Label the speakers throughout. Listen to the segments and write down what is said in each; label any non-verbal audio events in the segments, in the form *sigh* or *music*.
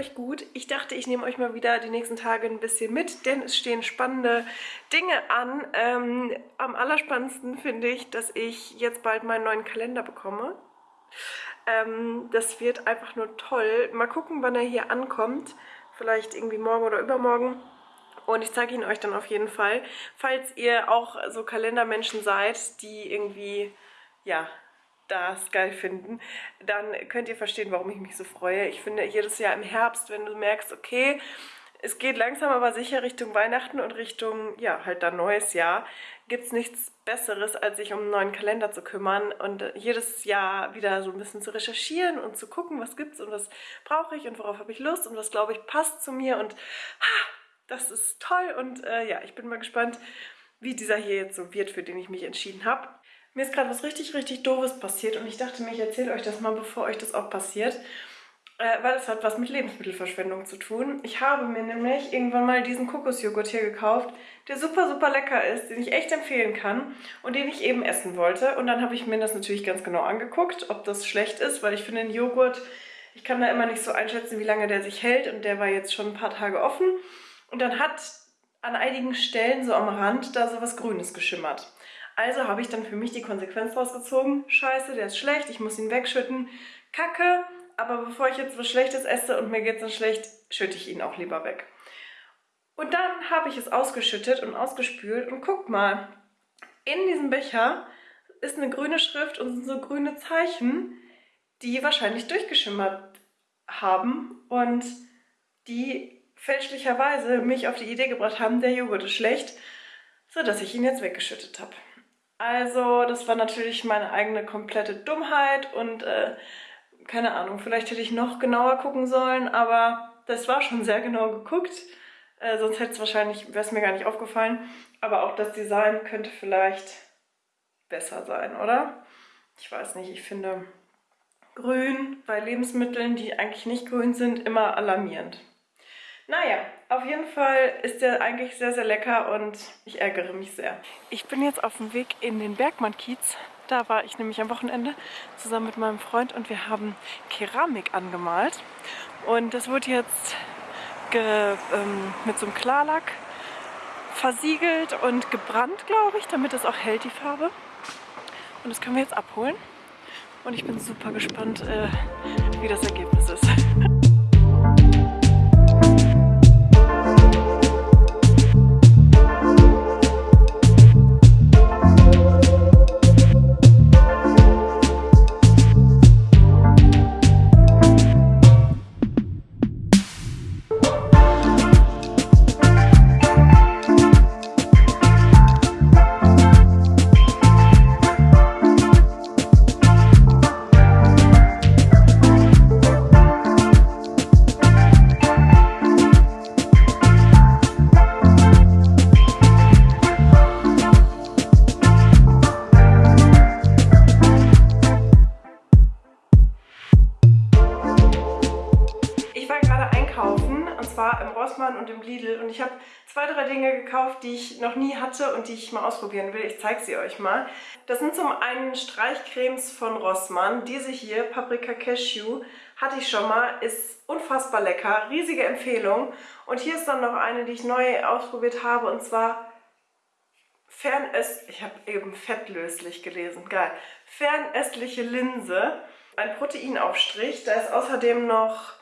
Speaker 1: euch gut? Ich dachte, ich nehme euch mal wieder die nächsten Tage ein bisschen mit, denn es stehen spannende Dinge an. Ähm, am allerspannendsten finde ich, dass ich jetzt bald meinen neuen Kalender bekomme. Ähm, das wird einfach nur toll. Mal gucken, wann er hier ankommt. Vielleicht irgendwie morgen oder übermorgen. Und ich zeige ihn euch dann auf jeden Fall. Falls ihr auch so Kalendermenschen seid, die irgendwie, ja, das geil finden, dann könnt ihr verstehen, warum ich mich so freue. Ich finde, jedes Jahr im Herbst, wenn du merkst, okay, es geht langsam aber sicher Richtung Weihnachten und Richtung, ja, halt dann neues Jahr, gibt es nichts Besseres, als sich um einen neuen Kalender zu kümmern und jedes Jahr wieder so ein bisschen zu recherchieren und zu gucken, was gibt's und was brauche ich und worauf habe ich Lust und was, glaube ich, passt zu mir und ha, das ist toll und äh, ja, ich bin mal gespannt, wie dieser hier jetzt so wird, für den ich mich entschieden habe. Mir ist gerade was richtig, richtig Doofes passiert und ich dachte mir, ich erzähle euch das mal, bevor euch das auch passiert. Äh, weil es hat was mit Lebensmittelverschwendung zu tun. Ich habe mir nämlich irgendwann mal diesen Kokosjoghurt hier gekauft, der super, super lecker ist, den ich echt empfehlen kann und den ich eben essen wollte. Und dann habe ich mir das natürlich ganz genau angeguckt, ob das schlecht ist, weil ich finde den Joghurt, ich kann da immer nicht so einschätzen, wie lange der sich hält und der war jetzt schon ein paar Tage offen. Und dann hat an einigen Stellen so am Rand da so was Grünes geschimmert. Also habe ich dann für mich die Konsequenz rausgezogen. Scheiße, der ist schlecht, ich muss ihn wegschütten. Kacke, aber bevor ich jetzt was Schlechtes esse und mir geht es dann schlecht, schütte ich ihn auch lieber weg. Und dann habe ich es ausgeschüttet und ausgespült und guck mal, in diesem Becher ist eine grüne Schrift und sind so grüne Zeichen, die wahrscheinlich durchgeschimmert haben und die fälschlicherweise mich auf die Idee gebracht haben, der Joghurt ist schlecht, sodass ich ihn jetzt weggeschüttet habe. Also das war natürlich meine eigene komplette Dummheit und äh, keine Ahnung, vielleicht hätte ich noch genauer gucken sollen, aber das war schon sehr genau geguckt. Äh, sonst hätte es wahrscheinlich, wäre es mir gar nicht aufgefallen. Aber auch das Design könnte vielleicht besser sein, oder? Ich weiß nicht, ich finde grün bei Lebensmitteln, die eigentlich nicht grün sind, immer alarmierend. Naja, auf jeden Fall ist der eigentlich sehr, sehr lecker und ich ärgere mich sehr. Ich bin jetzt auf dem Weg in den Bergmann-Kiez. Da war ich nämlich am Wochenende zusammen mit meinem Freund und wir haben Keramik angemalt. Und das wurde jetzt ähm, mit so einem Klarlack versiegelt und gebrannt, glaube ich, damit es auch hält, die Farbe. Und das können wir jetzt abholen. Und ich bin super gespannt, äh, wie das Ergebnis ist. Lidl und ich habe zwei, drei Dinge gekauft, die ich noch nie hatte und die ich mal ausprobieren will. Ich zeige sie euch mal. Das sind zum einen Streichcremes von Rossmann. Diese hier, Paprika Cashew, hatte ich schon mal, ist unfassbar lecker, riesige Empfehlung. Und hier ist dann noch eine, die ich neu ausprobiert habe und zwar Fernöst... Ich habe eben fettlöslich gelesen, geil. Fernöstliche Linse, ein Proteinaufstrich. Da ist außerdem noch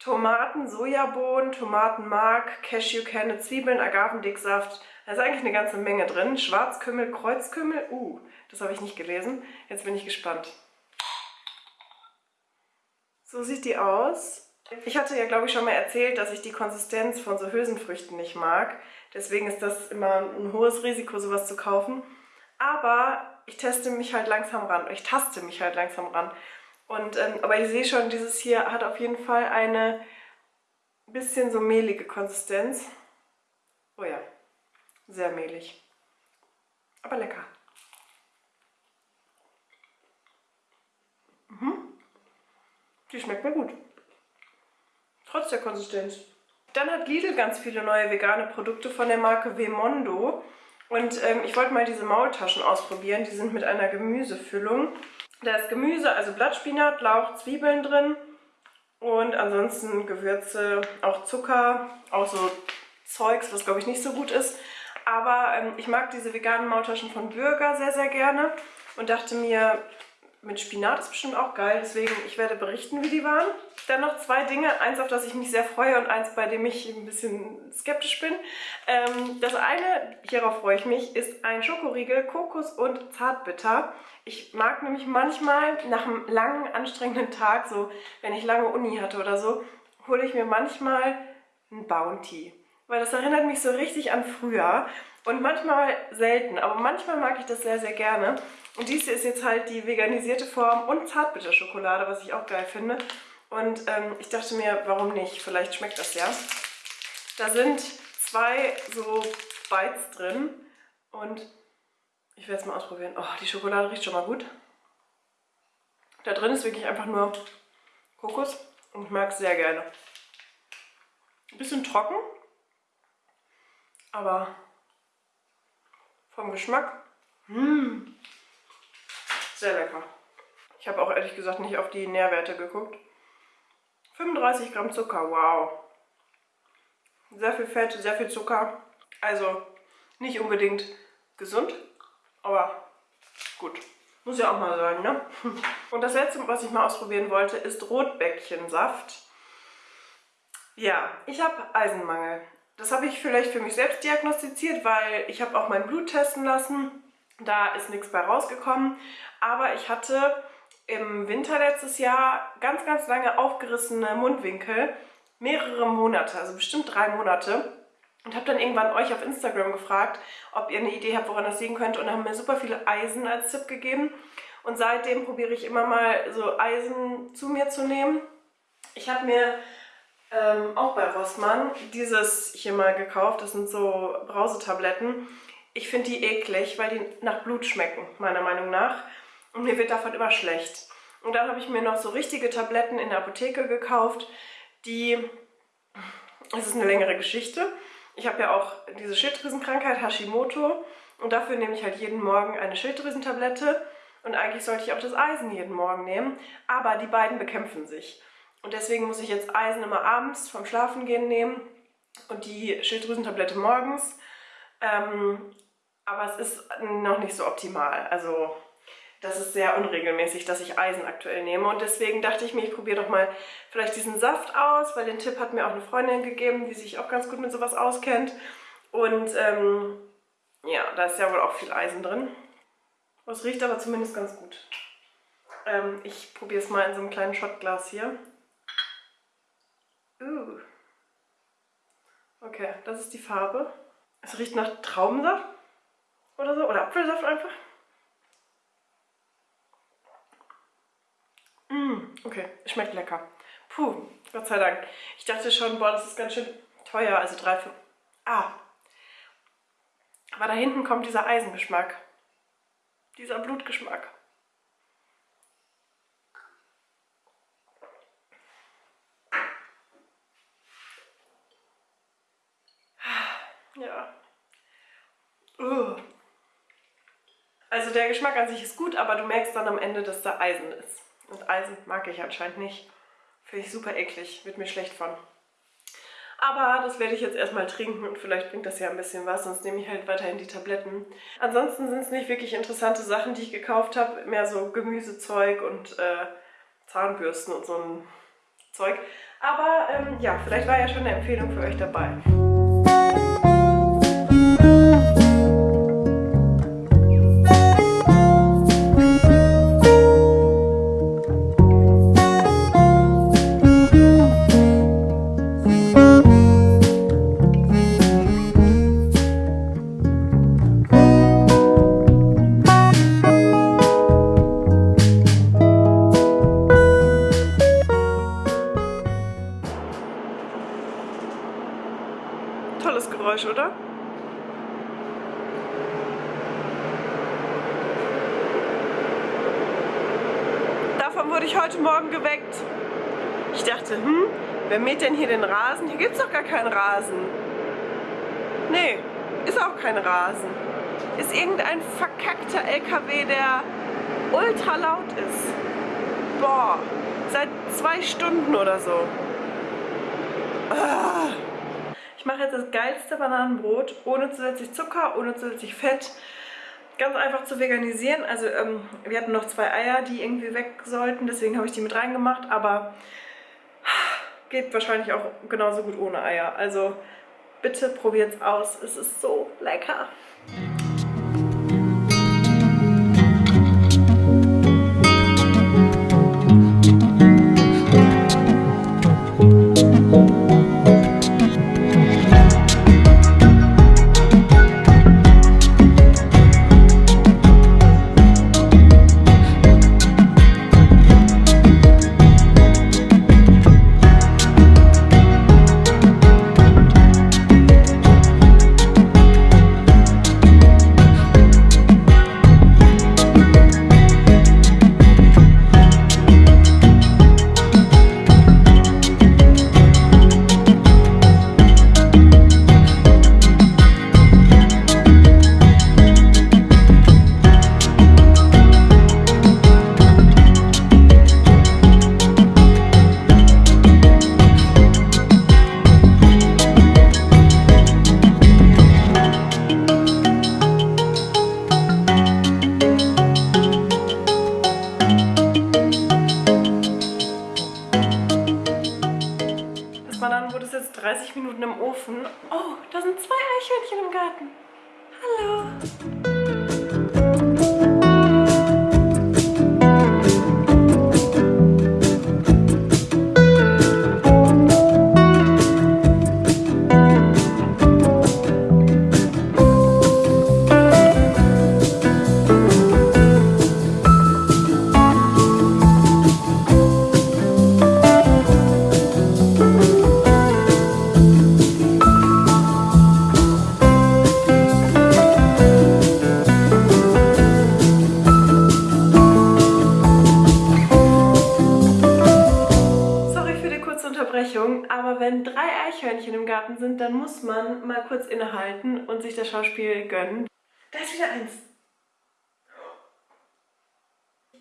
Speaker 1: Tomaten, Sojabohnen, Tomatenmark, Cashewkerne, Zwiebeln, Agavendicksaft. Da ist eigentlich eine ganze Menge drin. Schwarzkümmel, Kreuzkümmel. Uh, das habe ich nicht gelesen. Jetzt bin ich gespannt. So sieht die aus. Ich hatte ja, glaube ich, schon mal erzählt, dass ich die Konsistenz von so Hülsenfrüchten nicht mag. Deswegen ist das immer ein hohes Risiko, sowas zu kaufen. Aber ich teste mich halt langsam ran. Ich taste mich halt langsam ran. Und, ähm, aber ich sehe schon, dieses hier hat auf jeden Fall eine bisschen so mehlige Konsistenz. Oh ja, sehr mehlig. Aber lecker. Mhm. Die schmeckt mir gut. Trotz der Konsistenz. Dann hat Lidl ganz viele neue vegane Produkte von der Marke Vemondo. Und ähm, ich wollte mal diese Maultaschen ausprobieren. Die sind mit einer Gemüsefüllung. Da ist Gemüse, also Blattspinat, Lauch, Zwiebeln drin Und ansonsten Gewürze, auch Zucker, auch so Zeugs, was glaube ich nicht so gut ist. Aber ähm, ich mag diese veganen Maultaschen von Bürger sehr, sehr gerne und dachte mir, mit Spinat ist bestimmt auch geil, deswegen ich werde berichten, wie die waren. Dann noch zwei Dinge, eins, auf das ich mich sehr freue und eins, bei dem ich ein bisschen skeptisch bin. Ähm, das eine, hierauf freue ich mich, ist ein Schokoriegel, Kokos und Zartbitter. Ich mag nämlich manchmal nach einem langen, anstrengenden Tag, so wenn ich lange Uni hatte oder so, hole ich mir manchmal ein Bounty. Weil das erinnert mich so richtig an früher. Und manchmal selten, aber manchmal mag ich das sehr, sehr gerne. Und dies hier ist jetzt halt die veganisierte Form und Zartbitterschokolade, was ich auch geil finde. Und ähm, ich dachte mir, warum nicht? Vielleicht schmeckt das ja. Da sind zwei so Bites drin und ich werde es mal ausprobieren. Oh, die Schokolade riecht schon mal gut. Da drin ist wirklich einfach nur Kokos und ich mag es sehr gerne. Ein bisschen trocken, aber vom Geschmack, mh, mm, sehr lecker. Ich habe auch ehrlich gesagt nicht auf die Nährwerte geguckt. 35 Gramm Zucker, wow. Sehr viel Fett, sehr viel Zucker. Also nicht unbedingt gesund, aber gut. Muss ja auch mal sein, ne? *laughs* Und das letzte, was ich mal ausprobieren wollte, ist Rotbäckchensaft. Ja, ich habe Eisenmangel. Das habe ich vielleicht für mich selbst diagnostiziert, weil ich habe auch mein Blut testen lassen. Da ist nichts bei rausgekommen. Aber ich hatte im Winter letztes Jahr ganz, ganz lange aufgerissene Mundwinkel. Mehrere Monate, also bestimmt drei Monate. Und habe dann irgendwann euch auf Instagram gefragt, ob ihr eine Idee habt, woran das liegen könnte. Und haben mir super viele Eisen als Tipp gegeben. Und seitdem probiere ich immer mal so Eisen zu mir zu nehmen. Ich habe mir ähm, auch bei Rossmann dieses hier mal gekauft. Das sind so Brausetabletten. Ich finde die eklig, weil die nach Blut schmecken, meiner Meinung nach. Und mir wird davon immer schlecht. Und dann habe ich mir noch so richtige Tabletten in der Apotheke gekauft, die... Es ist eine längere Geschichte. Ich habe ja auch diese Schilddrüsenkrankheit Hashimoto und dafür nehme ich halt jeden Morgen eine Schilddrüsentablette und eigentlich sollte ich auch das Eisen jeden Morgen nehmen, aber die beiden bekämpfen sich. Und deswegen muss ich jetzt Eisen immer abends vom Schlafengehen nehmen und die Schilddrüsentablette morgens. Ähm, aber es ist noch nicht so optimal. Also das ist sehr unregelmäßig, dass ich Eisen aktuell nehme. Und deswegen dachte ich mir, ich probiere doch mal vielleicht diesen Saft aus, weil den Tipp hat mir auch eine Freundin gegeben, die sich auch ganz gut mit sowas auskennt. Und ähm, ja, da ist ja wohl auch viel Eisen drin. Es riecht aber zumindest ganz gut. Ähm, ich probiere es mal in so einem kleinen Shotglas hier. Uh. Okay, das ist die Farbe. Es riecht nach Traubensaft oder so, oder Apfelsaft einfach. Mmh, okay, schmeckt lecker. Puh, Gott sei Dank. Ich dachte schon, boah, das ist ganz schön teuer, also 3, 5. Ah. Aber da hinten kommt dieser Eisengeschmack. Dieser Blutgeschmack. Ja. Uh. Also der Geschmack an sich ist gut, aber du merkst dann am Ende, dass da Eisen ist. Und Eisen mag ich anscheinend nicht. Finde ich super eklig, wird mir schlecht von. Aber das werde ich jetzt erstmal trinken und vielleicht bringt das ja ein bisschen was, sonst nehme ich halt weiterhin die Tabletten. Ansonsten sind es nicht wirklich interessante Sachen, die ich gekauft habe. Mehr so Gemüsezeug und äh, Zahnbürsten und so ein Zeug. Aber ähm, ja, vielleicht war ja schon eine Empfehlung für euch dabei. Wer mäht denn hier den Rasen? Hier gibt es doch gar keinen Rasen. Nee, ist auch kein Rasen. Ist irgendein verkackter LKW, der ultra laut ist. Boah, Seit zwei Stunden oder so. Ah. Ich mache jetzt das geilste Bananenbrot ohne zusätzlich Zucker, ohne zusätzlich Fett. Ganz einfach zu veganisieren. Also ähm, wir hatten noch zwei Eier, die irgendwie weg sollten. Deswegen habe ich die mit reingemacht. Aber geht wahrscheinlich auch genauso gut ohne Eier. Also bitte probiert es aus. Es ist so lecker. Dann Schauspiel gönnen. Da ist wieder eins.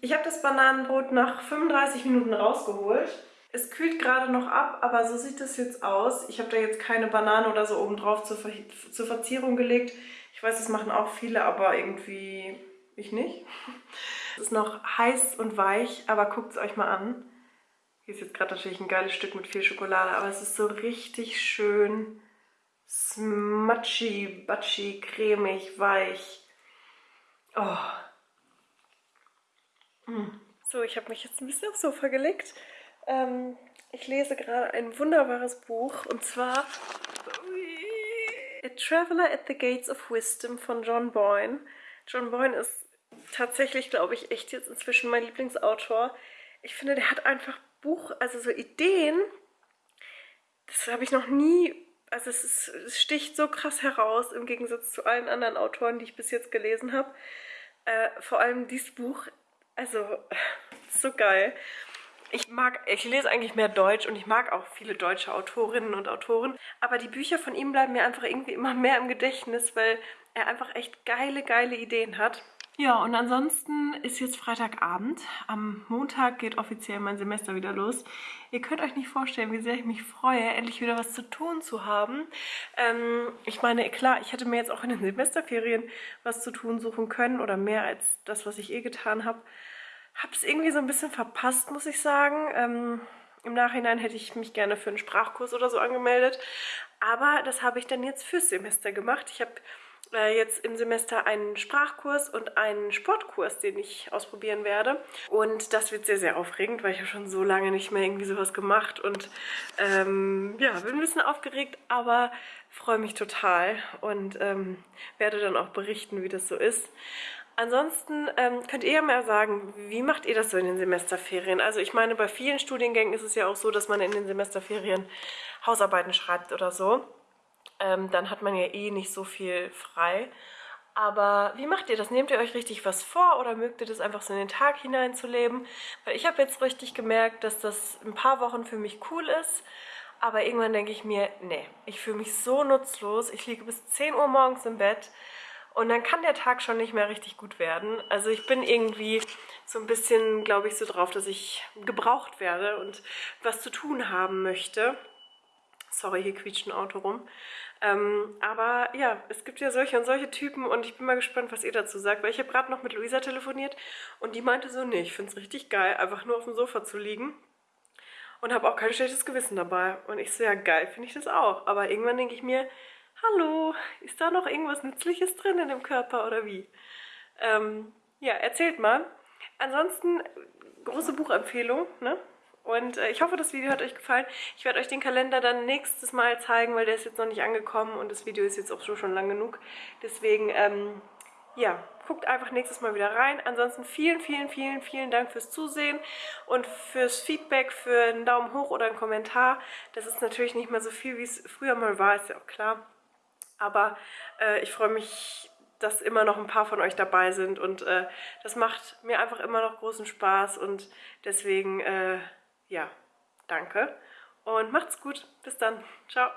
Speaker 1: Ich habe das Bananenbrot nach 35 Minuten rausgeholt. Es kühlt gerade noch ab, aber so sieht das jetzt aus. Ich habe da jetzt keine Banane oder so oben drauf zur, Ver zur Verzierung gelegt. Ich weiß, das machen auch viele, aber irgendwie ich nicht. *laughs* Es ist noch heiß und weich, aber guckt es euch mal an. Hier ist jetzt gerade natürlich ein geiles Stück mit viel Schokolade, aber es ist so richtig schön smutchy, butchy, cremig, weich. Oh. Mm. So, ich habe mich jetzt ein bisschen aufs Sofa gelegt. Ähm, ich lese gerade ein wunderbares Buch und zwar A Traveler at the Gates of Wisdom von John Boyne. John Boyne ist tatsächlich, glaube ich, echt jetzt inzwischen mein Lieblingsautor. Ich finde, der hat einfach Buch, also so Ideen, das habe ich noch nie also es, ist, es, sticht so krass heraus im Gegensatz zu allen anderen Autoren, die ich bis jetzt gelesen habe. Äh, vor allem dieses Buch, also *laughs* so geil. Ich mag, ich lese eigentlich mehr Deutsch und ich mag auch viele deutsche Autorinnen und Autoren, aber die Bücher von ihm bleiben mir einfach irgendwie immer mehr im Gedächtnis, weil er einfach echt geile, geile Ideen hat. Ja, und ansonsten ist jetzt Freitagabend. Am Montag geht offiziell mein Semester wieder los. Ihr könnt euch nicht vorstellen, wie sehr ich mich freue, endlich wieder was zu tun zu haben. Ähm, ich meine, klar, ich hätte mir jetzt auch in den Semesterferien was zu tun suchen können oder mehr als das, was ich eh getan habe. Habe es irgendwie so ein bisschen verpasst, muss ich sagen. Ähm, Im Nachhinein hätte ich mich gerne für einen Sprachkurs oder so angemeldet. Aber das habe ich dann jetzt fürs Semester gemacht. Ich habe äh, jetzt im Semester einen Sprachkurs und einen Sportkurs, den ich ausprobieren werde. Und das wird sehr, sehr aufregend, weil ich habe schon so lange nicht mehr irgendwie sowas gemacht und ähm, ja, bin ein bisschen aufgeregt, aber freue mich total und ähm, werde dann auch berichten, wie das so ist. Ansonsten ähm, könnt ihr ja mal sagen, wie macht ihr das so in den Semesterferien? Also ich meine, bei vielen Studiengängen ist es ja auch so, dass man in den Semesterferien Hausarbeiten schreibt oder so ähm, dann hat man ja eh nicht so viel frei. Aber wie macht ihr das? Nehmt ihr euch richtig was vor oder mögt ihr das einfach so in den Tag hineinzuleben? Weil ich habe jetzt richtig gemerkt, dass das ein paar Wochen für mich cool ist. Aber irgendwann denke ich mir, nee, ich fühle mich so nutzlos. Ich liege bis 10 Uhr morgens im Bett und dann kann der Tag schon nicht mehr richtig gut werden. Also ich bin irgendwie so ein bisschen, glaube ich, so drauf, dass ich gebraucht werde und was zu tun haben möchte. Sorry, hier quietscht ein Auto rum. Ähm, aber ja, es gibt ja solche und solche Typen und ich bin mal gespannt, was ihr dazu sagt, weil ich habe gerade noch mit Luisa telefoniert und die meinte so, nee, ich finde es richtig geil, einfach nur auf dem Sofa zu liegen und habe auch kein schlechtes Gewissen dabei. Und ich so, ja geil, finde ich das auch. Aber irgendwann denke ich mir, hallo, ist da noch irgendwas Nützliches drin in dem Körper oder wie? Ähm, ja, erzählt mal. Ansonsten, große Buchempfehlung, ne? Und äh, ich hoffe, das Video hat euch gefallen. Ich werde euch den Kalender dann nächstes Mal zeigen, weil der ist jetzt noch nicht angekommen und das Video ist jetzt auch schon lang genug. Deswegen, ähm, ja, guckt einfach nächstes Mal wieder rein. Ansonsten vielen, vielen, vielen, vielen Dank fürs Zusehen und fürs Feedback, für einen Daumen hoch oder einen Kommentar. Das ist natürlich nicht mehr so viel, wie es früher mal war, ist ja auch klar. Aber äh, ich freue mich, dass immer noch ein paar von euch dabei sind und äh, das macht mir einfach immer noch großen Spaß und deswegen, äh, ja, danke und macht's gut. Bis dann. Ciao.